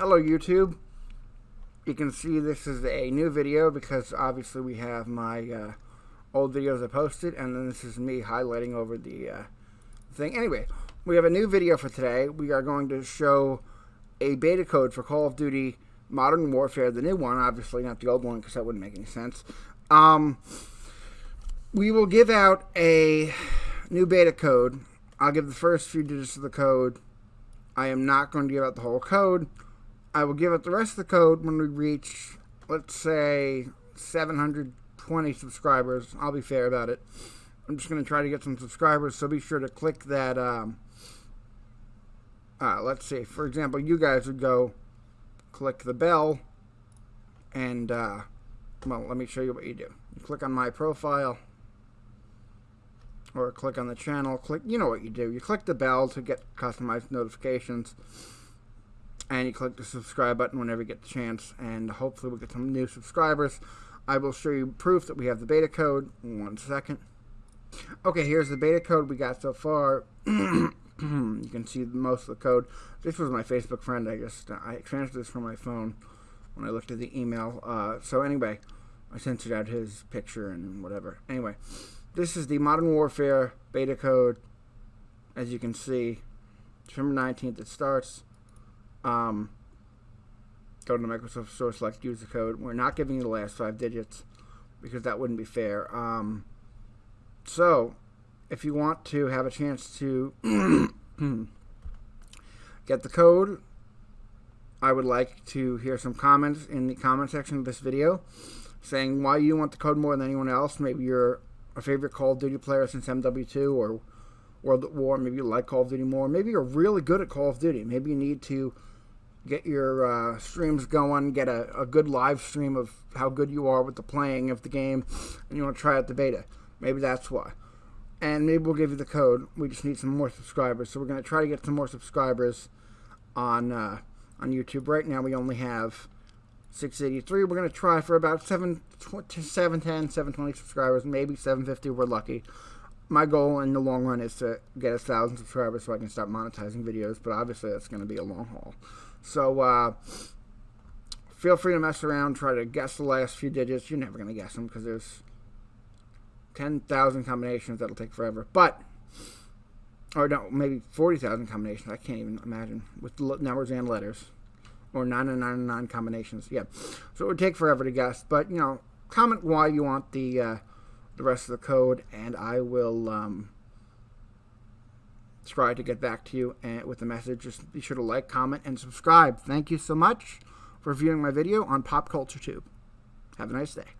Hello YouTube. You can see this is a new video because obviously we have my uh, old videos I posted and then this is me highlighting over the uh, thing. Anyway, we have a new video for today. We are going to show a beta code for Call of Duty Modern Warfare, the new one, obviously not the old one because that wouldn't make any sense. Um, we will give out a new beta code. I'll give the first few digits of the code. I am not going to give out the whole code. I will give it the rest of the code when we reach, let's say, 720 subscribers. I'll be fair about it. I'm just going to try to get some subscribers, so be sure to click that. Um, uh, let's see, for example, you guys would go click the bell, and, uh, well, let me show you what you do. You click on my profile, or click on the channel. Click, you know what you do. You click the bell to get customized notifications and you click the subscribe button whenever you get the chance and hopefully we'll get some new subscribers. I will show you proof that we have the beta code. One second. Okay here's the beta code we got so far. You can see most of the code. This was my Facebook friend. I just I transferred this from my phone when I looked at the email. Uh, so anyway I censored out his picture and whatever. Anyway this is the Modern Warfare beta code. As you can see December 19th it starts um, go to the Microsoft Store, select use the code. We're not giving you the last five digits because that wouldn't be fair. Um, so, if you want to have a chance to get the code, I would like to hear some comments in the comment section of this video saying why you want the code more than anyone else. Maybe you're a favorite Call of Duty player since MW2 or World at War. Maybe you like Call of Duty more. Maybe you're really good at Call of Duty. Maybe you need to get your uh, streams going, get a, a good live stream of how good you are with the playing of the game, and you want to try out the beta. Maybe that's why. And maybe we'll give you the code. We just need some more subscribers. So we're going to try to get some more subscribers on uh, on YouTube. Right now we only have 683. We're going to try for about 7, 710, 720 subscribers, maybe 750 we're lucky. My goal in the long run is to get a thousand subscribers so I can start monetizing videos, but obviously that's going to be a long haul. So uh, feel free to mess around, try to guess the last few digits. You're never going to guess them because there's 10,000 combinations that'll take forever. But, or no, maybe 40,000 combinations. I can't even imagine with numbers and letters. Or 999 combinations. Yeah. So it would take forever to guess. But, you know, comment why you want the, uh, the rest of the code, and I will. Um, try to get back to you and with the message. Just be sure to like, comment, and subscribe. Thank you so much for viewing my video on Pop Culture Tube. Have a nice day.